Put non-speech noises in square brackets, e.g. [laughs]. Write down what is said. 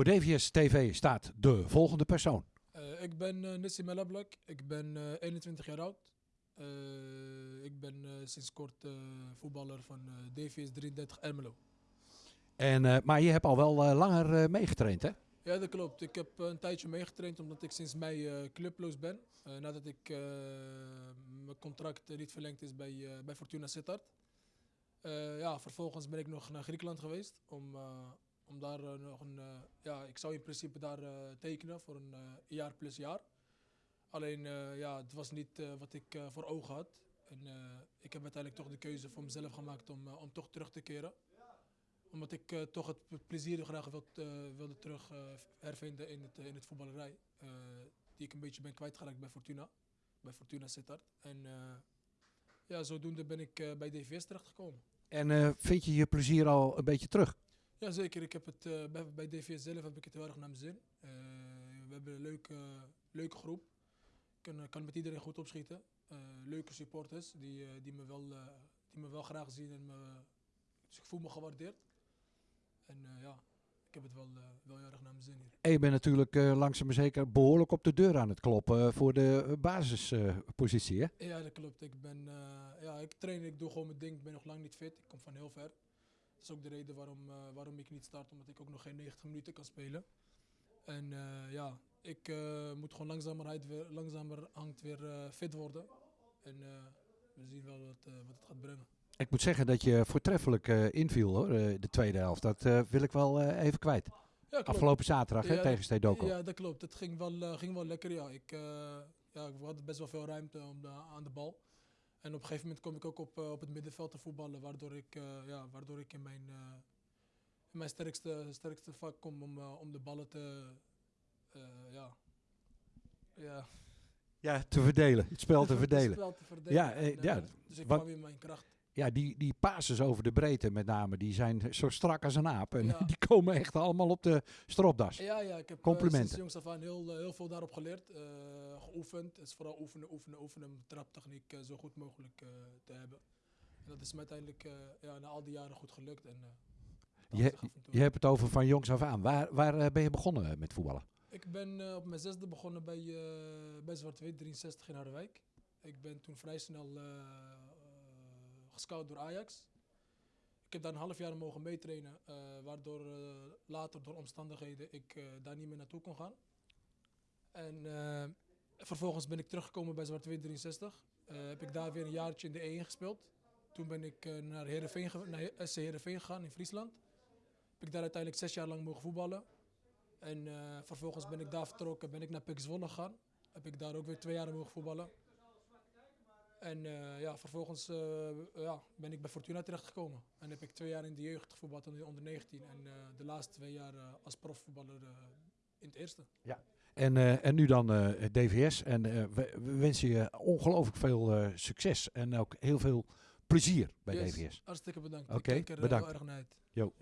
Voor DVS TV staat de volgende persoon. Uh, ik ben uh, Nissi Melablak, ik ben uh, 21 jaar oud. Ik ben sinds kort voetballer van DVS 33 Ermelo. En, maar je hebt al wel langer meegetraind, hè? Ja, dat klopt. Ik heb een tijdje meegetraind omdat ik sinds mei clubloos ben. nadat ik mijn contract niet verlengd is bij, bij Fortuna Sittard. ja, vervolgens ben ik nog naar Griekenland geweest om om daar uh, nog een, uh, ja, ik zou in principe daar uh, tekenen voor een jaar plus jaar. Alleen, ja, het was niet wat ik voor ogen had. En ik heb uiteindelijk toch de keuze voor mezelf gemaakt om, om toch terug te keren. Omdat ik toch het plezier graag wild, wilde terug hervinden in het, in het voetballerij. die ik een beetje ben kwijtgeraakt bij Fortuna. Bij Fortuna Sittard. En ja, zodoende ben ik bij DVS terechtgekomen. En vind je je plezier al een beetje terug? Ja, zeker. Ik heb het, uh, bij, bij DVS zelf heb ik het heel erg naar mijn zin. Uh, we hebben een leuke, leuke groep. Ik kan, kan met iedereen goed opschieten. Uh, leuke supporters die, die, me wel, die me wel graag zien en me, dus ik voel me gewaardeerd. En ja, ik heb het wel, wel heel erg naar mijn zin hier. En je bent natuurlijk langzaam maar zeker behoorlijk op de deur aan het kloppen voor de basispositie, hè? Ja, dat klopt. Ik, ben, ja, ik train, ik doe gewoon mijn ding. Ik ben nog lang niet fit. Ik kom van heel ver. Dat is ook de reden waarom, uh, waarom ik niet start, omdat ik ook nog geen 90 minuten kan spelen. En uh, ja, ik uh, moet gewoon langzamerhand weer, langzamerhand weer fit worden. En we zien wel wat, wat het gaat brengen. Ik moet zeggen dat je voortreffelijk inviel hoor, de tweede helft. Dat wil ik wel even kwijt. Ja, Afgelopen zaterdag ja, hè, tegen Stedoko. Ja, dat klopt. Het ging wel, ging wel lekker. Ja. Ik, ja, ik had best wel veel ruimte om de, aan de bal. En op een gegeven moment kom ik ook op, uh, op het middenveld te voetballen, waardoor ik, uh, ja, waardoor ik in mijn, uh, in mijn sterkste, sterkste vak kom om, om de ballen te, ja, ja. Ja, te verdelen, het spel te [laughs] verdelen. Het spel te verdelen. Ja, en, ja, dus ik kwam in mijn kracht ja, die, die passes over de breedte met name, die zijn zo strak als een aap. En [laughs] die komen echt allemaal op de stropdas. Ja, ja ik heb Complimenten. Uh, sinds jongs af aan heel, heel veel daarop geleerd. Uh, geoefend. Het is vooral oefenen, oefenen, oefenen om traptechniek zo goed mogelijk te hebben. En dat is me uiteindelijk ja, na al die jaren goed gelukt. En, je, je hebt het over van jongs af aan. Waar, waar ben je begonnen met voetballen? Ik ben op mijn zesde begonnen bij, bij Zwart-Wit 63 in Harderwijk. Ik ben toen vrij snel gescout door Ajax. Ik heb daar een half jaar mogen meetrainen, uh, waardoor uh, later door omstandigheden ik uh, daar niet meer naartoe kon gaan. En vervolgens ben ik teruggekomen bij Zwart 63. heb ik daar weer een jaartje in de E1 gespeeld. Toen ben ik naar, Heerenveen naar SC Heerenveen gegaan in Friesland. Heb ik daar uiteindelijk zes jaar lang mogen voetballen. En vervolgens ben ik daar vertrokken, ben ik naar Pek Zwolle gegaan. Heb ik daar ook weer twee jaar mogen voetballen. En uh, ja, vervolgens uh, ja, ben ik bij Fortuna terechtgekomen. En heb ik twee jaar in de jeugd gevoetbald onder 19. En uh, de laatste twee jaar als profvoetballer in het eerste. Ja. En, en nu dan DVS. En we, we, wensen je ongelooflijk veel succes. En ook heel veel plezier bij yes, DVS. Hartstikke bedankt. Oké, okay, bedankt. Jo.